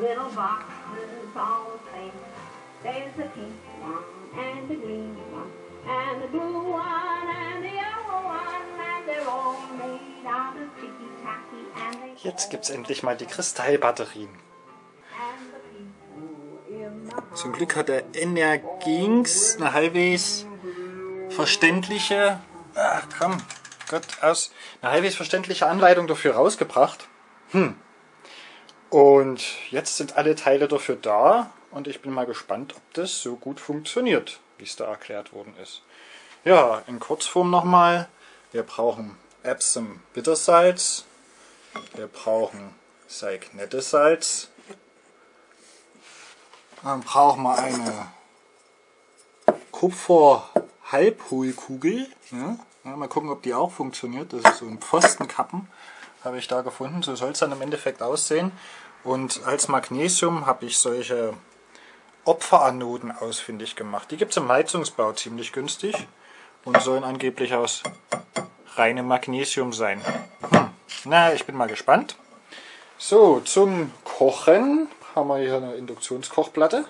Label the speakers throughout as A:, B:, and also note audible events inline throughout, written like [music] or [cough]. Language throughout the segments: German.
A: little boxes all the same. There's the pink one and the green one and the blue one and the yellow one and they're all made out of ticky tacky and they
B: Jetzt gibt's endlich mal die Kristallbatterien. Zum Glück hat der Energing's eine halbwegs verständliche, ach komm, Gott, aus, eine halbwegs verständliche Anleitung dafür rausgebracht. Hm. Und jetzt sind alle Teile dafür da und ich bin mal gespannt, ob das so gut funktioniert, wie es da erklärt worden ist. Ja, in Kurzform nochmal. Wir brauchen Epsom Bittersalz. Wir brauchen Salz. Dann brauchen wir eine Kupfer-Halbhohlkugel. Ja? Ja, mal gucken, ob die auch funktioniert. Das ist so ein Pfostenkappen, habe ich da gefunden. So soll es dann im Endeffekt aussehen. Und als Magnesium habe ich solche Opferanoden ausfindig gemacht. Die gibt es im Heizungsbau ziemlich günstig und sollen angeblich aus reinem Magnesium sein. Hm. Na, ich bin mal gespannt. So, zum Kochen haben wir hier eine Induktionskochplatte.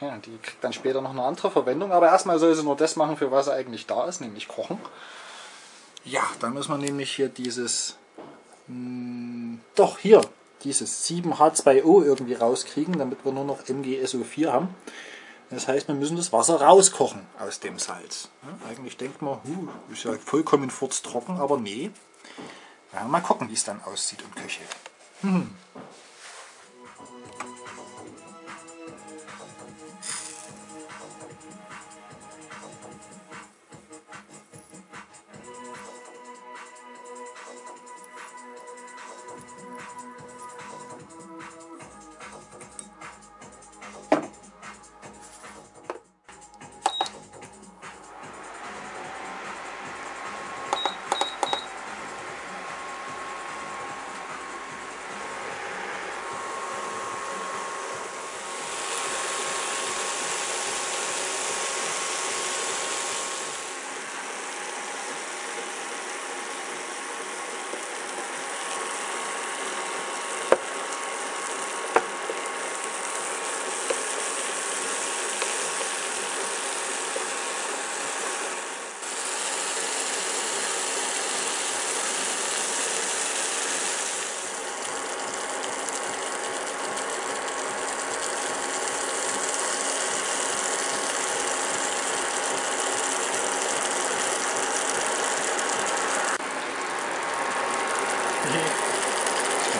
B: Ja, die kriegt dann später noch eine andere Verwendung, aber erstmal soll sie nur das machen, für was sie eigentlich da ist, nämlich kochen. Ja, da müssen wir nämlich hier dieses, mh, doch hier, dieses 7H2O irgendwie rauskriegen, damit wir nur noch MgSO4 haben. Das heißt, wir müssen das Wasser rauskochen aus dem Salz. Ja, eigentlich denkt man, huh, ist ja vollkommen furztrocken, aber nee. Ja, mal gucken, wie es dann aussieht und köchelt. Das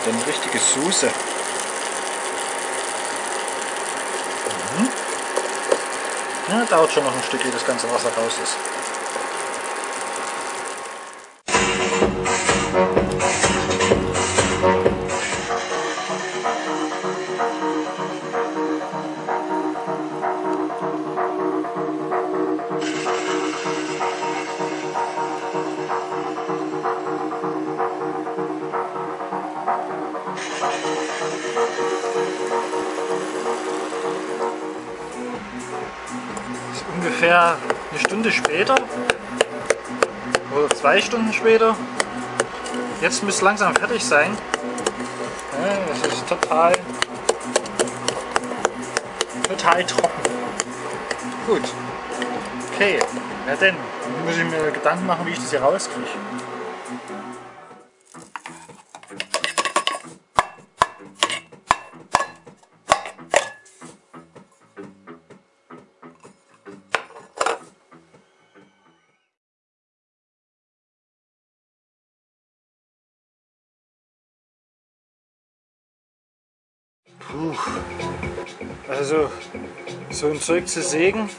B: eine richtige Soße. Mhm. Ja, dauert schon noch ein Stück, ehe das ganze Wasser raus ist. Ungefähr eine Stunde später oder zwei Stunden später. Jetzt müsste langsam fertig sein. Das ist total, total trocken. Gut. Okay, ja denn, Dann muss ich mir Gedanken machen, wie ich das hier rauskriege. So ein Zeug zu sägen,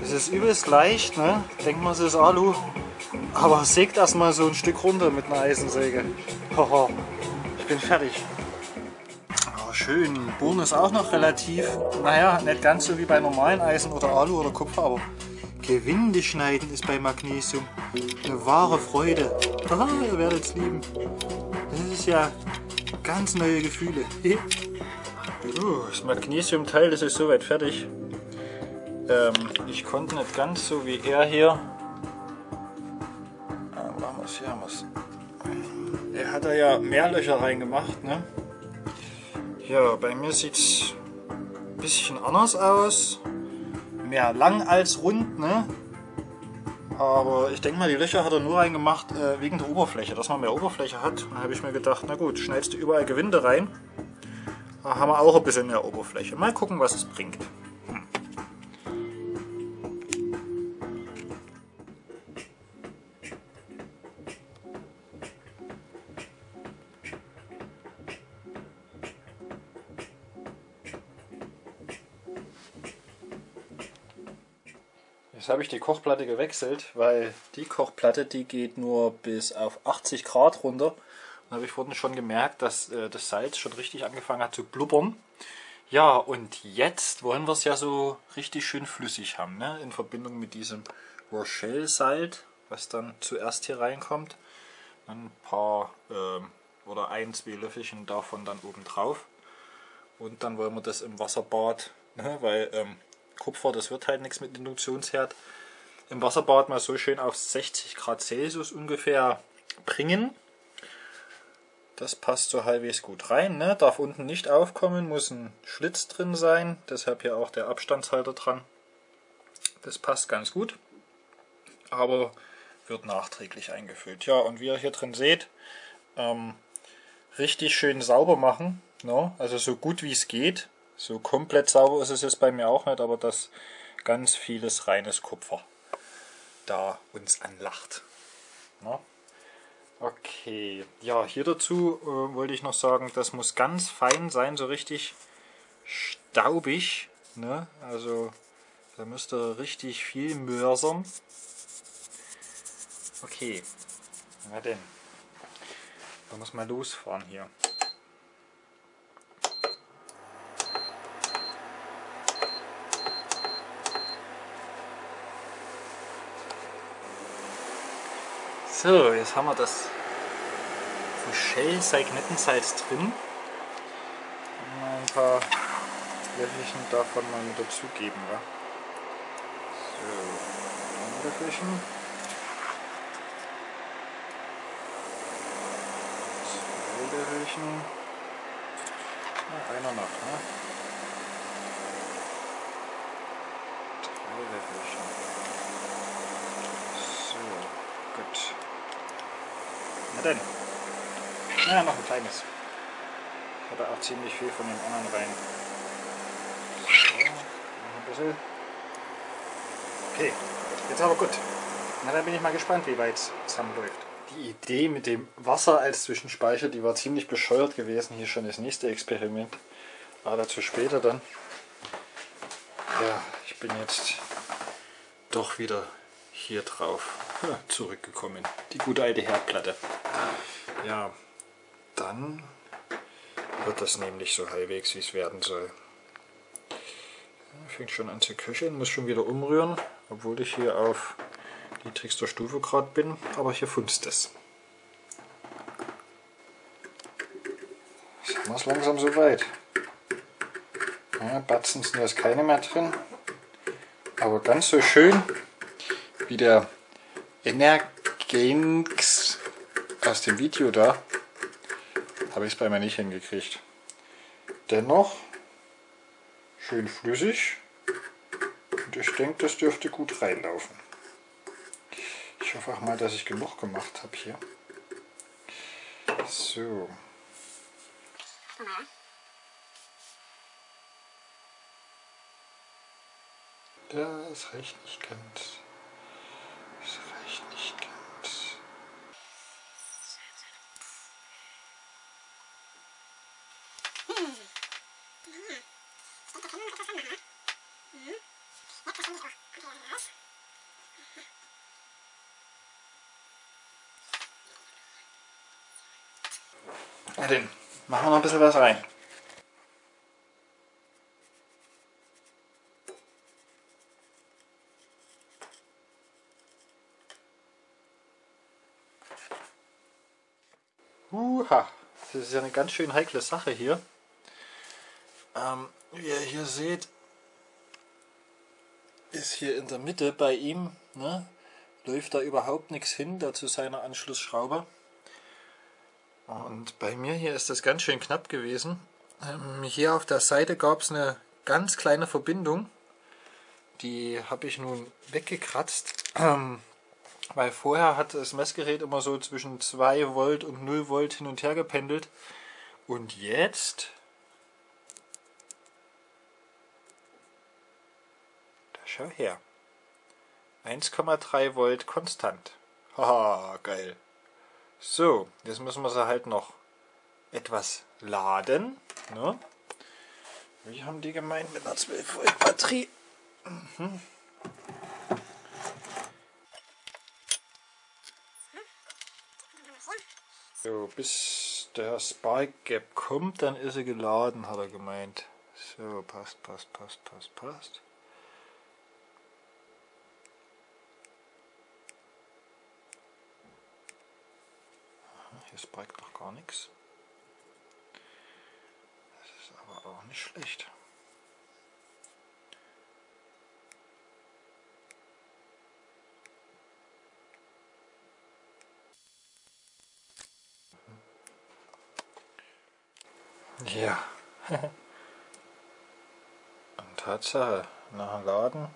B: das ist übelst leicht, ne? Denkt man, es ist Alu. Aber sägt erstmal so ein Stück runter mit einer Eisensäge. Haha, ich bin fertig. Oh, schön. Bohren ist auch noch relativ, naja, nicht ganz so wie bei normalen Eisen oder Alu oder Kupfer, aber Gewinde schneiden ist bei Magnesium eine wahre Freude. Ah, ihr werdet es lieben. Das ist ja ganz neue Gefühle. [laughs] Uh, das Magnesiumteil, ist soweit fertig. Ähm, ich konnte nicht ganz so wie er hier. Ah, wo haben wir's? Hier haben wir's. Er hat er ja mehr Löcher reingemacht. Ne? Ja, bei mir sieht es ein bisschen anders aus. Mehr lang als rund. Ne? Aber ich denke mal, die Löcher hat er nur reingemacht äh, wegen der Oberfläche, dass man mehr Oberfläche hat. Da habe ich mir gedacht, na gut, schneidest du überall Gewinde rein. Da haben wir auch ein bisschen mehr Oberfläche. Mal gucken, was es bringt. Jetzt habe ich die Kochplatte gewechselt, weil die Kochplatte, die geht nur bis auf 80 Grad runter. Habe ich vorhin schon gemerkt, dass äh, das Salz schon richtig angefangen hat zu blubbern. Ja, und jetzt wollen wir es ja so richtig schön flüssig haben, ne? in Verbindung mit diesem Rochelle-Salz, was dann zuerst hier reinkommt. Ein paar äh, oder ein, zwei Löffelchen davon dann oben drauf. Und dann wollen wir das im Wasserbad, ne? weil ähm, Kupfer, das wird halt nichts mit Induktionsherd. Im Wasserbad mal so schön auf 60 Grad Celsius ungefähr bringen. Das passt so halbwegs gut rein. Ne? Darf unten nicht aufkommen, muss ein Schlitz drin sein. Deshalb hier auch der Abstandshalter dran. Das passt ganz gut. Aber wird nachträglich eingefüllt. Ja, und wie ihr hier drin seht, ähm, richtig schön sauber machen. Ne? Also so gut wie es geht. So komplett sauber ist es jetzt bei mir auch nicht, aber dass ganz vieles reines Kupfer da uns anlacht. Na? Okay, ja, hier dazu äh, wollte ich noch sagen, das muss ganz fein sein, so richtig staubig. Ne? Also da müsste richtig viel mörsern. Okay, na denn, da muss man losfahren hier. So, jetzt haben wir das Fuchel Seignettensalz drin. Mal ein paar Löffelchen davon mal mit dazugeben. Wa? So, ein Löffelchen. Zwei Löffelchen. Na, einer noch, ne? Drei Löffelchen. So, gut. Na denn. Naja, noch ein kleines. Hatte auch ziemlich viel von dem anderen rein. So, noch ein bisschen. Okay, jetzt aber gut. Na, dann bin ich mal gespannt, wie weit es zusammenläuft. Die Idee mit dem Wasser als Zwischenspeicher, die war ziemlich bescheuert gewesen. Hier schon das nächste Experiment. Aber dazu später dann. Ja, ich bin jetzt doch wieder hier drauf zurückgekommen. Die gute alte Herdplatte. Ja, dann wird das nämlich so halbwegs, wie es werden soll. Fängt schon an zu köcheln, muss schon wieder umrühren, obwohl ich hier auf niedrigster Stufe gerade bin, aber hier funzt es. Jetzt haben wir es langsam soweit. Ja, Batzen sind jetzt keine mehr drin, aber ganz so schön wie der Energenx aus dem Video da habe ich es bei mir nicht hingekriegt. Dennoch schön flüssig und ich denke, das dürfte gut reinlaufen. Ich hoffe auch mal, dass ich genug gemacht habe hier. So. Das reicht nicht ganz. Na machen wir noch ein bisschen was rein. Uha, das ist ja eine ganz schön heikle Sache hier. Ähm, wie ihr hier seht, ist hier in der Mitte bei ihm, ne, läuft da überhaupt nichts hin, da zu seiner Anschlussschraube. Und bei mir hier ist das ganz schön knapp gewesen. Ähm, hier auf der Seite gab es eine ganz kleine Verbindung. Die habe ich nun weggekratzt. Ähm, weil vorher hat das Messgerät immer so zwischen 2 Volt und 0 Volt hin und her gependelt. Und jetzt... Da schau her. 1,3 Volt konstant. Haha, geil. So, jetzt müssen wir sie halt noch etwas laden. Ne? Wie haben die gemeint mit einer 12 Volt Batterie? Mhm. So, bis der Spark Gap kommt, dann ist er geladen, hat er gemeint. So, passt, passt, passt, passt, passt. Hier spiked noch gar nichts. Das ist aber auch nicht schlecht. Ja. [laughs] Und Tatsache, nach dem Laden.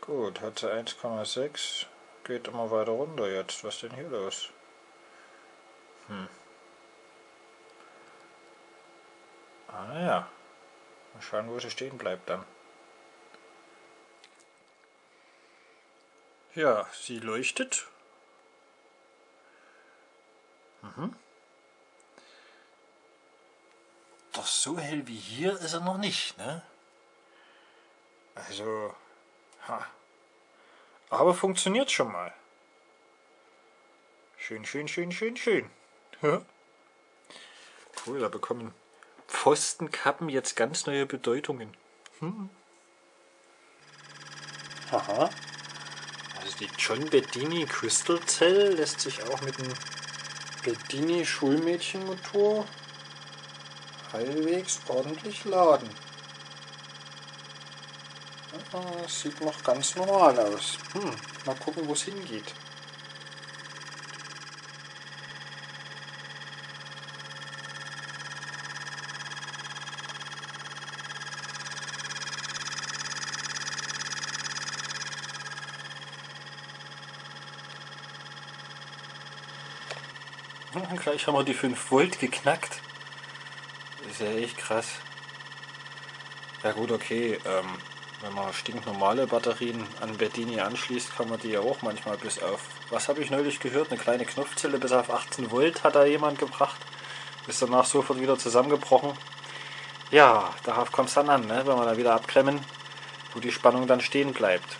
B: Gut, hat sie 1,6. Geht immer weiter runter jetzt. Was ist denn hier los? Hm. Ah ja. Mal schauen, wo sie stehen bleibt dann. Ja, sie leuchtet. Mhm. Doch so hell wie hier ist er noch nicht, ne? Also, ha. Aber funktioniert schon mal. Schön, schön, schön, schön, schön. Ja. Cool, da bekommen Pfostenkappen jetzt ganz neue Bedeutungen. Hm. Aha. Also die John Bedini Crystal Cell lässt sich auch mit dem Bedini Schulmädchenmotor halbwegs ordentlich laden. Das sieht noch ganz normal aus. Hm, mal gucken, wo es hingeht. Gleich haben wir die 5 Volt geknackt. Ist ja echt krass. Ja gut, okay. Ähm, wenn man stinknormale Batterien an Bedini anschließt, kann man die ja auch manchmal bis auf... Was habe ich neulich gehört? Eine kleine Knopfzelle bis auf 18 Volt hat da jemand gebracht. Ist danach sofort wieder zusammengebrochen. Ja, darauf kommt es dann an, ne? wenn wir da wieder abklemmen, wo die Spannung dann stehen bleibt.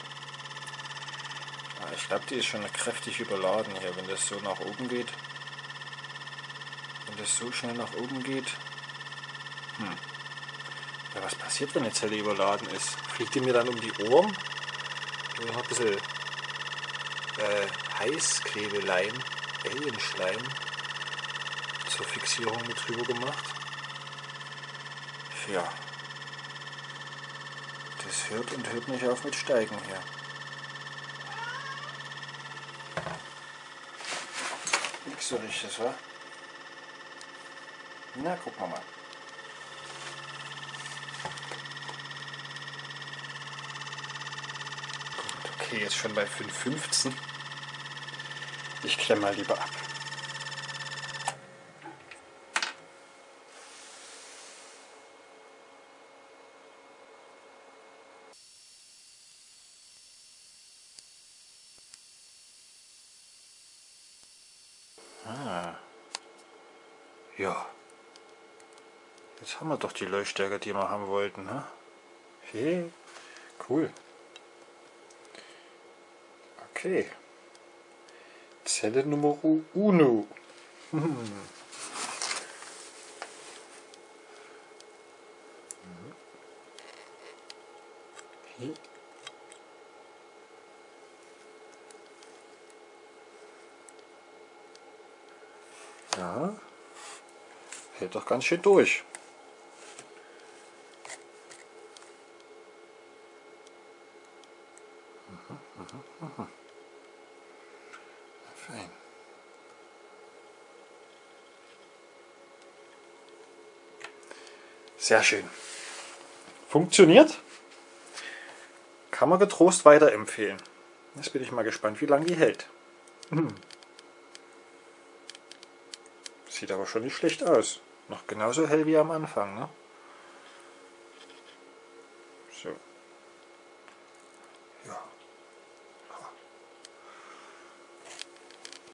B: Ja, ich glaube, die ist schon kräftig überladen hier, wenn das so nach oben geht das so schnell nach oben geht. Hm. Ja, was passiert, wenn eine Zelle überladen ist? Fliegt die mir dann um die Ohren? Ich habe ein bisschen äh, Heißklebeleim, Alienschleim zur Fixierung mit drüber gemacht. Ja. Das hört und hört nicht auf mit Steigen hier. Nix so richtig, wa? Na, wir mal. Gut, okay, jetzt schon bei 5,15. Ich klemme mal lieber ab. Ah. Ja. Jetzt haben wir doch die Leuchtstärke, die wir haben wollten. Ne? Hey, cool. Okay. Zelle Nummer uno. [laughs] Ja, hält doch ganz schön durch. Sehr schön. Funktioniert. Kann man getrost weiterempfehlen. Jetzt bin ich mal gespannt, wie lange die hält. Hm. Sieht aber schon nicht schlecht aus. Noch genauso hell wie am Anfang. Ne?